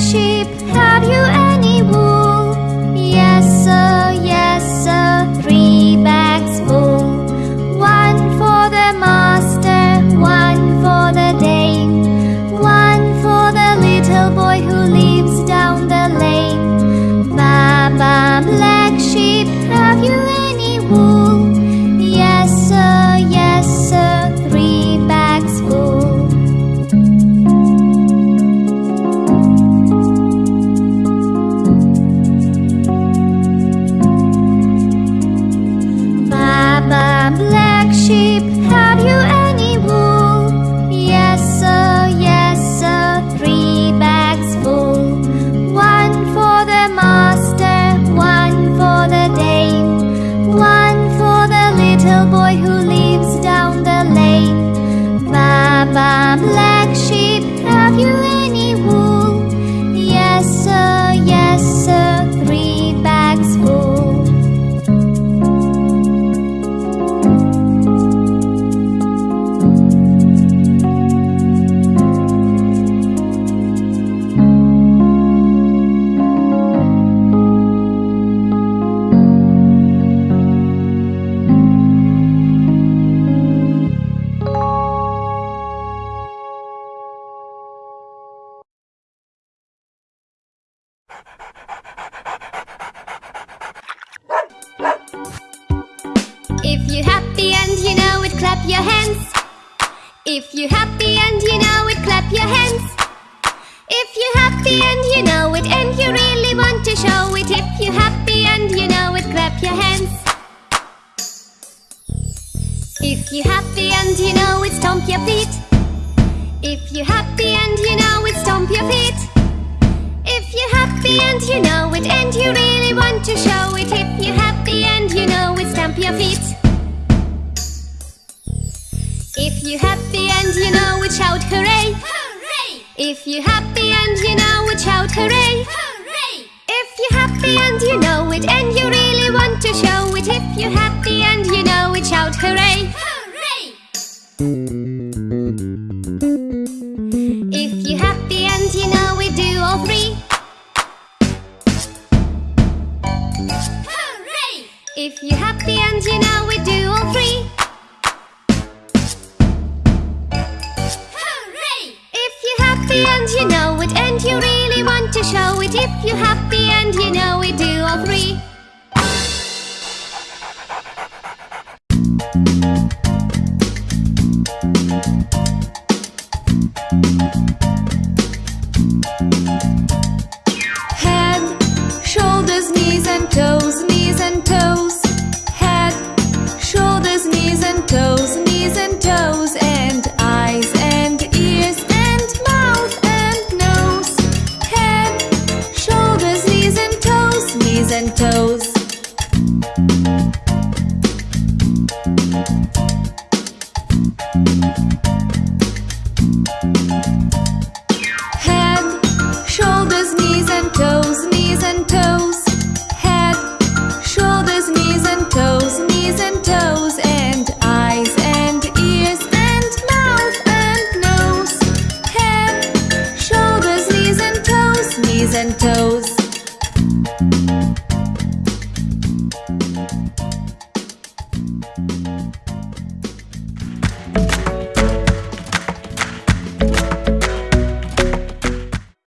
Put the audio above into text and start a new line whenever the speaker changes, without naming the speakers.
sheep, have you any wool? Yes, sir, If you're happy and you know it, clap your hands. If you're happy and you know it, clap your hands. If you're happy and you know it, and you really want to show it, if you're happy and you know it, clap your hands. If you're happy and you know it, stomp your feet. If you're happy and you know it, stomp your feet. If you're happy and you know it, and you really want to show it, if you're your feet. If you're happy and you know it, shout hooray!
Hooray!
If you're happy and you know it, shout hooray!
Hooray!
If you're happy and you know it, and you really want to show it, if you're happy and you know it, shout hooray!
Hooray!
If you're happy and you know it, do all three.
Hooray!
If you're happy and you know it, and you really want to show it, if you're happy and you know it, do all three.
Head, and